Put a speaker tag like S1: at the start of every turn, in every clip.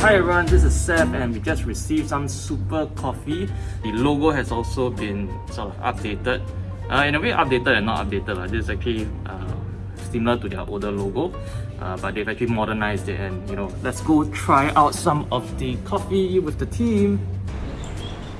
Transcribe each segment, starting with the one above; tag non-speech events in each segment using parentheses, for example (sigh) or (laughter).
S1: Hi everyone, this is Seth and we just received some super coffee. The logo has also been sort of updated. Uh, in a way updated and not updated. Like, this is actually uh, similar to their older logo. Uh, but they've actually modernized it and you know, let's go try out some of the coffee with the team.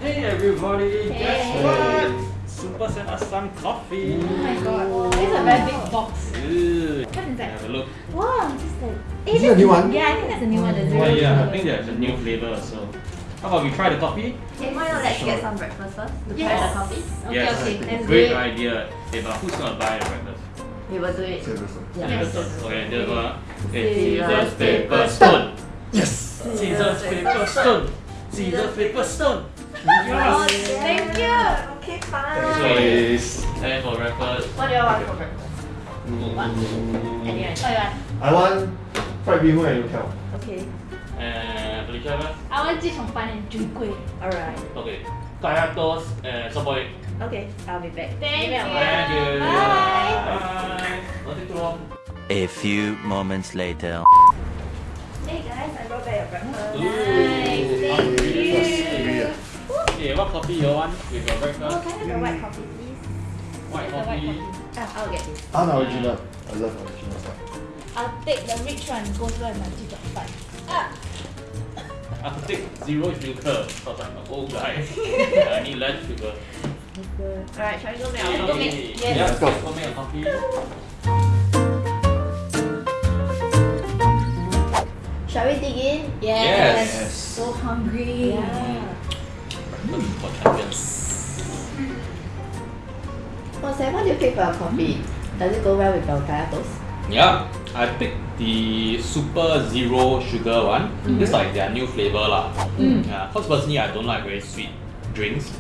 S1: Hey everybody, guess what? Super sent us some coffee.
S2: Oh my god, this is a very big box.
S1: Ooh.
S2: What is that?
S1: Have a look.
S2: Wow, this is like...
S3: Is it a new one?
S2: Yeah, I think that's a new one. The
S1: Oh
S2: zero
S1: yeah, I think there's a new flavor so. How about we try the coffee?
S4: Okay, why not let's get some breakfast first to try the coffee?
S2: Okay,
S1: yes,
S2: okay, let's
S1: great idea. Hey, but who's gonna buy the breakfast?
S4: We will do it.
S3: Seriously.
S2: Yes.
S1: Okay, this one. Okay,
S4: Scissors,
S1: scissors, paper, stone.
S3: Yes!
S1: Scissors, paper, stone. Scissors, paper, stone. Yes.
S4: thank you. Okay, fine
S3: please.
S1: And for breakfast.
S4: What do you want for breakfast? Mm.
S2: What?
S4: Anyway,
S2: want?
S3: I want fried bee hoon and youtiao.
S4: Okay.
S1: And Felicia, what?
S2: I want chee cheong fun and jun kuih.
S4: Alright.
S1: Okay. Kaya toast and soboy.
S4: Okay, I'll be back.
S2: Thank,
S4: Thank
S2: you.
S1: Thank you.
S2: Bye.
S1: Bye.
S5: A few moments later.
S4: Hey guys, I brought back your breakfast.
S1: Ooh. Nice.
S3: Thank
S1: you what coffee you want with your breakfast?
S4: Oh, can I have the white coffee, please?
S1: White
S2: coffee. White
S1: coffee.
S4: Ah, I'll get this.
S3: Ah, Unoriginal. Yeah. I love original stuff.
S2: I'll take the rich one, gold one, and two dot five. Ah.
S1: I'll take zero sugar because I'm an old guy. (laughs) I need less sugar.
S4: Alright, shall we go make our coffee?
S2: Yes.
S1: Yeah,
S3: let's go.
S4: Shall we dig in?
S2: Yes.
S1: yes.
S2: So hungry.
S4: Yeah.
S1: Breakfast for champions.
S4: Oh, Sam, what do you pick for your coffee? Does it go well with your kaya toast?
S1: Yeah, I picked the super zero sugar one. This like their new flavor lah.
S2: Mm.
S1: Yeah, cause personally I don't like very sweet drinks.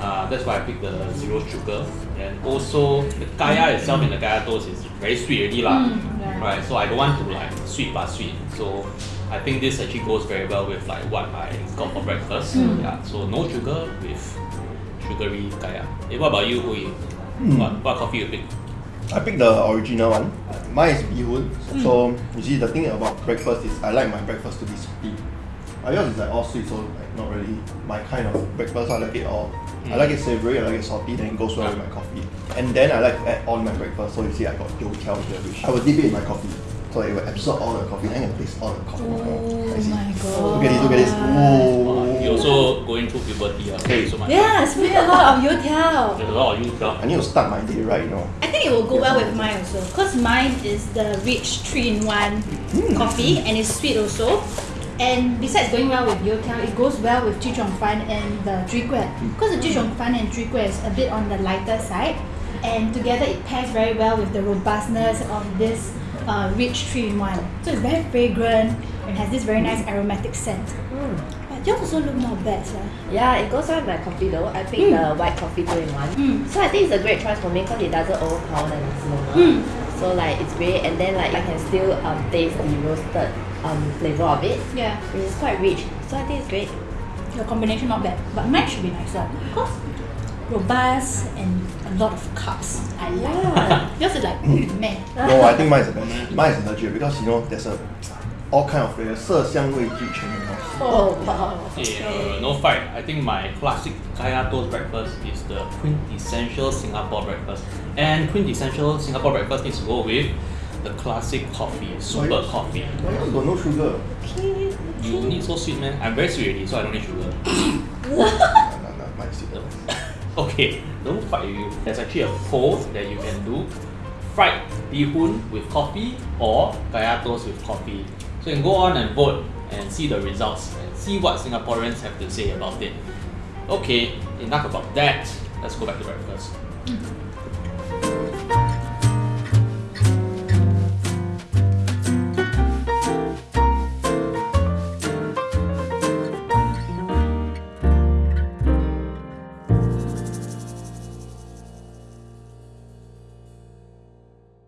S1: Uh, that's why I picked the zero sugar. And also the kaya itself in the kaya toast is very sweet already lah.
S2: Mm, yeah.
S1: Right, so I don't want to like sweet but sweet. So I think this actually goes very well with like what I got for breakfast.
S2: Mm.
S1: Yeah, so no sugar with sugary kaya. Eh, what about you, Hui?
S3: Hmm.
S1: What, what coffee you pick?
S3: I picked the original one. Mine is bee hoon. So you see the thing about breakfast is I like my breakfast to be salty. Uh, yours is like all sweet, so like not really my kind of breakfast. I like it all. I like it savory, I like it salty, then it goes well with my coffee. And then I like to add all in my breakfast. So you see, I got youtiao here, which I will dip it in my coffee so it will absorb all the coffee. and can all the coffee.
S2: Oh my god.
S3: Look at this, look at this.
S1: Oh, You also going through puberty, uh, so much.
S2: Yeah, it's a lot of youtiao.
S1: There's a lot of youtiao.
S3: I need to start my day right, you know.
S2: I think it will go well with mine also. Because mine is the rich 3-in-1 mm. coffee and it's sweet also. And besides going well with youtiao, it goes well with chee cheong fun and the Zhui Gui. Because the chee cheong fun and Zhui is a bit on the lighter side. And together it pairs very well with the robustness of this uh, rich 3-in-1. So it's very fragrant and has this very nice aromatic scent. But yours also look not bad, sir.
S4: Yeah, it goes well with my coffee though. I picked the white coffee two in one.
S2: Mm.
S4: So I think it's a great choice for me because it doesn't overpower the nasi.
S2: Mm.
S4: So like it's great and then like I can still um, taste the roasted um, flavor of it,
S2: Yeah.
S4: which is quite rich. So I think it's great.
S2: The combination not bad, but mine should be nicer because robust and a lot of carbs. I like.
S4: Yeah. (laughs)
S2: Yours is like meh.
S3: No, I think mine is the best. Mine is legit because you know there's a all kind of flavor, 色香味俱全 you know.
S4: Oh, wow.
S1: Okay, uh, no fight. I think my classic kaya toast breakfast is the quintessential Singapore breakfast. And quintessential Singapore breakfast needs to go with the classic coffee, super
S3: yes.
S1: coffee.
S3: Why yours got no sugar?
S1: You need so sweet, man. I'm very sweet already, so I don't need sugar.
S3: Nah, nah, nah, mine is sweet. (laughs)
S1: okay, don't fight with you. There's actually a poll that you can do. Fried bee hoon with coffee or kaya toast with coffee. So you can go on and vote and see the results and see what Singaporeans have to say about it. Okay, enough about that. Let's go back to breakfast. Mm-hmm.